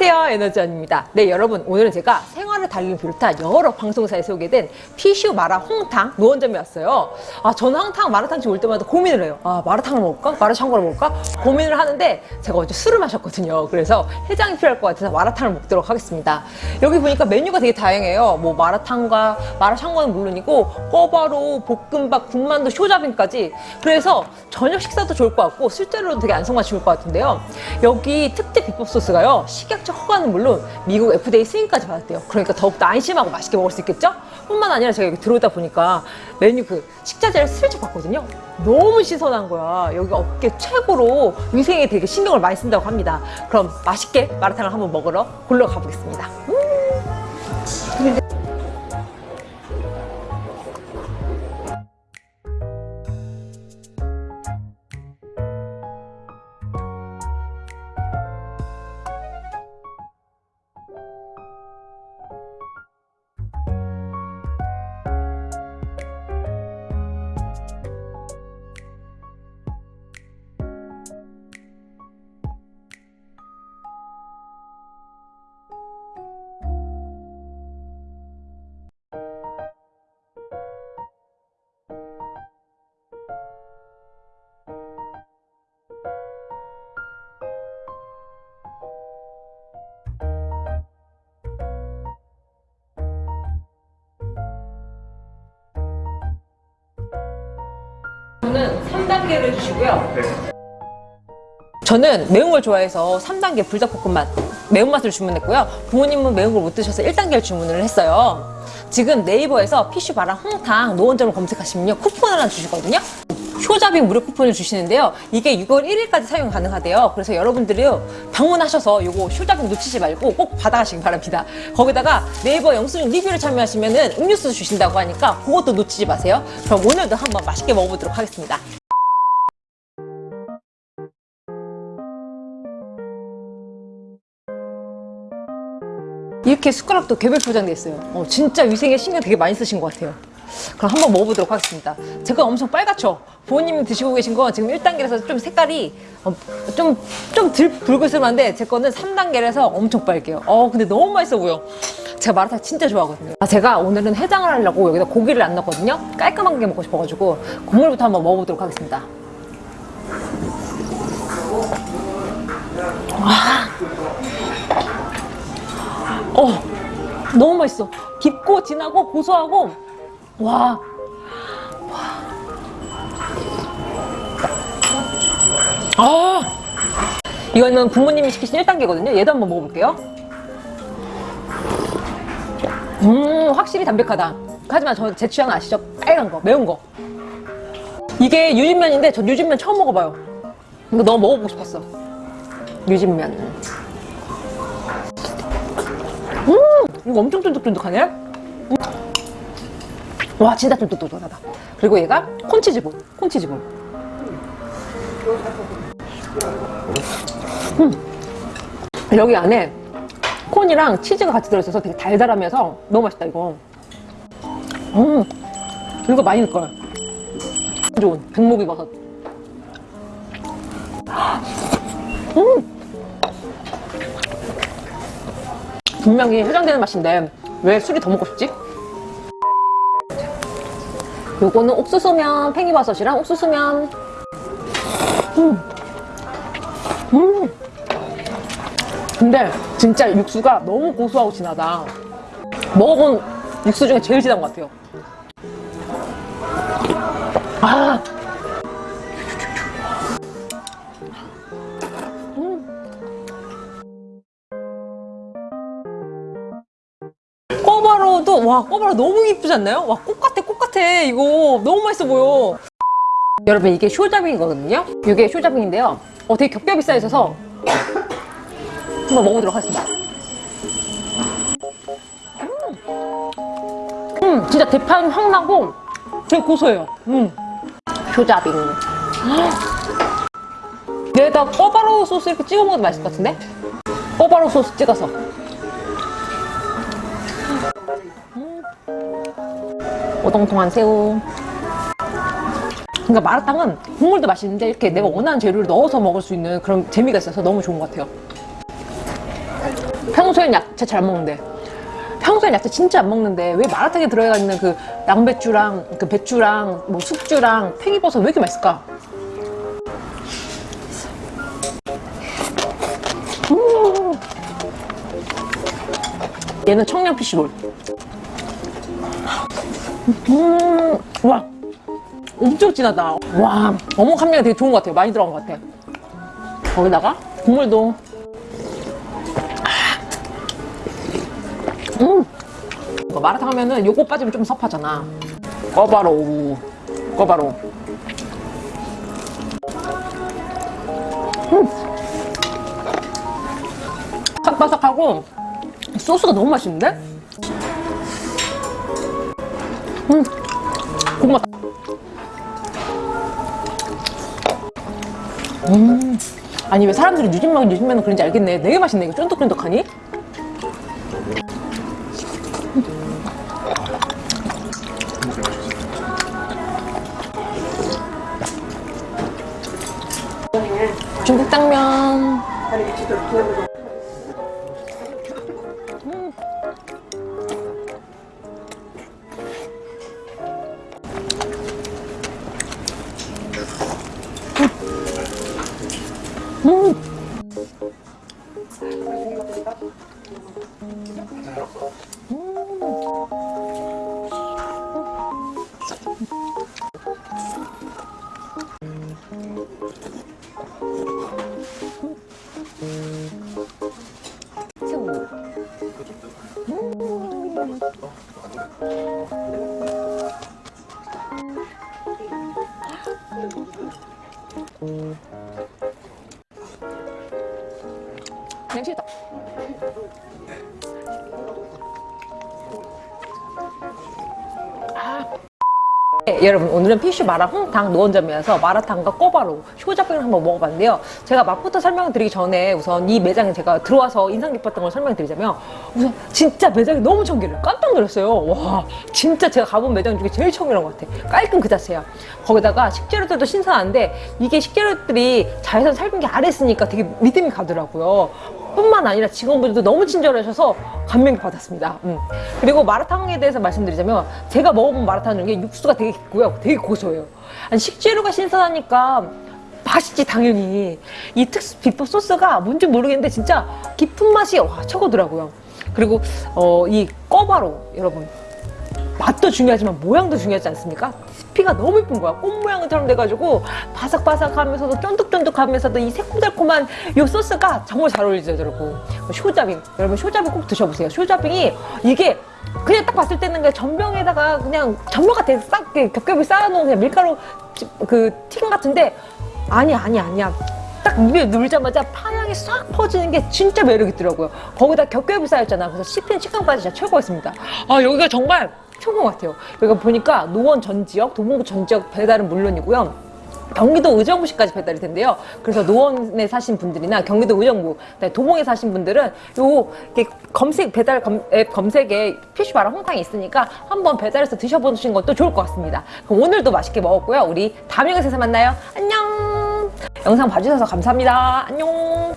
안녕하세요 에너지원입니다. 네 여러분 오늘은 제가 생활 을 달리는 비롯한 여러 방송사에 소개된 피슈 마라 홍탕 노원점에 왔어요. 아 저는 항상 마라탕집 올 때마다 고민을 해요. 아 마라탕을 먹을까? 마라샹궈를 먹을까? 고민을 하는데 제가 어제 술을 마셨거든요. 그래서 해장이 필요할 것 같아서 마라탕을 먹도록 하겠습니다. 여기 보니까 메뉴가 되게 다양해요. 뭐 마라탕과 마라샹궈는 물론이고 꿔바로 볶음밥 군만두 쇼자빙까지. 그래서 저녁 식사도 좋을 것 같고 술자리로도 되게 안성맞춤일 것 같은데요. 여기 특제 비법 소스가요. 식약처 허가는 물론 미국 FDA 승인까지 받았대요. 그러니까 더욱더 안심하고 맛있게 먹을 수 있겠죠? 뿐만 아니라 제가 여기 들어오다 보니까 메뉴 그 식자재를 슬쩍 봤거든요 너무 신선한 거야 여기가 업계 최고로 위생에 되게 신경을 많이 쓴다고 합니다 그럼 맛있게 마라탕을 한번 먹으러 골러 가보겠습니다 음. 저는 3단계를 주시고요. 저는 매운 걸 좋아해서 3단계 불닭볶음밥 매운맛을 주문했고요. 부모님은 매운 걸 못 드셔서 1단계를 주문을 했어요. 지금 네이버에서 피쉬바랑 홍탕 노원점을 검색하시면요. 쿠폰을 하나 주시거든요. 효자빙 무료 쿠폰을 주시는데요. 이게 6월 1일까지 사용 가능하대요. 그래서 여러분들이 방문하셔서 이거 효자빙 놓치지 말고 꼭 받아가시기 바랍니다. 거기다가 네이버 영수증 리뷰를 참여하시면 음료수 주신다고 하니까 그것도 놓치지 마세요. 그럼 오늘도 한번 맛있게 먹어보도록 하겠습니다. 이렇게 숟가락도 개별 포장돼 있어요. 어, 진짜 위생에 신경 되게 많이 쓰신 것 같아요. 그럼 한번 먹어보도록 하겠습니다. 제가 엄청 빨갛죠? 부모님이 드시고 계신 거 지금 1단계라서 좀 색깔이 어, 좀, 좀덜 붉을스름한데 제 거는 3단계라서 엄청 빨개요. 어, 근데 너무 맛있어 보여. 제가 마라탕 진짜 좋아하거든요. 아, 제가 오늘은 해장을 하려고 여기다 고기를 안 넣었거든요. 깔끔한 게 먹고 싶어가지고 국물부터 한번 먹어보도록 하겠습니다. 와. 어, 너무 맛있어. 깊고 진하고 고소하고 와. 아. 이거는 부모님이 시키신 1단계거든요. 얘도 한번 먹어볼게요. 음, 확실히 담백하다. 하지만 저 제 취향 아시죠? 빨간 거, 매운 거. 이게 유진면인데 전 유진면 처음 먹어봐요. 이거 너무 먹어보고 싶었어. 유진면. 음, 이거 엄청 쫀득쫀득하네. 음. 와 진짜 쫀득쫀득하다 그리고 얘가 콘치즈볼 콘치즈볼 음. 여기 안에 콘이랑 치즈가 같이 들어있어서 되게 달달하면서 너무 맛있다 이거 음 이거 많이 넣을걸 좋은 백목이 버섯 음 분명히 해장되는 맛인데 왜 술이 더 먹고 싶지? 요거는 옥수수면, 팽이버섯이랑 옥수수면. 음. 음. 근데 진짜 육수가 너무 고소하고 진하다. 먹어본 육수 중에 제일 진한 것 같아요. 아. 꼬바로도 와 꼬바로 너무 이쁘지 않나요? 와 꽃같 아 꽃같아. 이거 너무 맛있어 보여. 여러분 이게 쇼자빙이거든요? 이게 쇼자빙인데요. 어 되게 겹겹이 쌓여있어서 한번 먹어보도록 하겠습니다. 음, 음 진짜 대파는 확 나고 되게 고소해요. 음. 쇼자빙 얘에다 꼬바로 소스 이렇게 찍어 먹어도 맛있을 것 같은데? 꼬바로 소스 찍어서 오동통한 새우 그러니까 마라탕은 국물도 맛있는데 이렇게 내가 원하는 재료를 넣어서 먹을 수 있는 그런 재미가 있어서 너무 좋은 것 같아요 평소엔 야채 잘 먹는데 평소엔 야채 진짜 안 먹는데 왜 마라탕에 들어가 있는 그 양배추랑 그 배추랑 뭐 숙주랑 팽이버섯 왜 이렇게 맛있을까? 음. 얘는 청양 피쉬볼. 음, 와, 엄청 진하다. 와, 어묵 함량이 되게 좋은 것 같아요. 많이 들어간 것 같아. 거기다가 국물도 음. 마라탕 하면은 요거 빠지면 좀 섭하잖아. 꺼바로, 꺼바로. 음. 바삭바삭하고 소스가 너무 맛있는데? 음, 고구마. 음, 아니 왜 사람들이 뉴진마고 뉴진마는 그런지 알겠네. 되게 맛있네. 이거 쫀득쫀득하니? 중국 당면. 냄새다. 네, 여러분 오늘은 피쉬 마라 홍탕 노원점이어서 마라탕과 꼬바로 쇼자병을 한번 먹어봤는데요. 제가 맛부터 설명드리기 전에 우선 이 매장에 제가 들어와서 인상 깊었던 걸 설명드리자면 우선 진짜 매장이 너무 청결해요 깜짝 놀랐어요. 와 진짜 제가 가본 매장 중에 제일 청결한 것 같아. 깔끔 그 자체야. 거기다가 식재료들도 신선한데 이게 식재료들이 자외선 살균기 아래 있으니까 되게 믿음이 가더라고요 뿐만 아니라 직원분들도 너무 친절하셔서 감명 받았습니다. 음. 그리고 마라탕에 대해서 말씀드리자면 제가 먹어본 마라탕 중에 육수가 되게 깊고요. 되게 고소해요. 아니 식재료가 신선하니까 맛있지 당연히 이 특수 비법 소스가 뭔지 모르겠는데 진짜 깊은 맛이 와 최고더라고요. 그리고 어, 이 꺼바로 여러분 맛도 중요하지만 모양도 중요하지 않습니까? 피가 너무 예쁜 거야. 꽃 모양처럼 돼가지고 바삭바삭하면서도 쫀득쫀득하면서도 이 새콤달콤한 이 소스가 정말 잘 어울리더라고. 쇼자빙. 여러분 쇼자빙 꼭 드셔보세요. 쇼자빙이 이게 그냥 딱 봤을 때는 그냥 전병에다가 그냥 전병 같아. 싹 겹겹이 쌓아놓은 그냥 밀가루 그 튀김 같은데 아니 아니 아니야. 딱 입에 눌자마자 파향이 싹 퍼지는 게 진짜 매력 있더라고요. 거기다 겹겹이 쌓였잖아. 그래서 씹히는 식감까지 진짜 최고였습니다. 아 여기가 정말 최고 같아요. 여기가 보니까 노원 전 지역, 도봉구 전 지역 배달은 물론이고요. 경기도 의정부시까지 배달이 된대요. 그래서 노원에 사신 분들이나 경기도 의정부, 도봉에 사신 분들은 요 검색 배달 검, 앱 검색에 피쉬바라 홍탕이 있으니까 한번 배달해서 드셔보시는 것도 좋을 것 같습니다. 그럼 오늘도 맛있게 먹었고요. 우리 다음 영상에서 만나요. 안녕. 영상 봐주셔서 감사합니다. 안녕.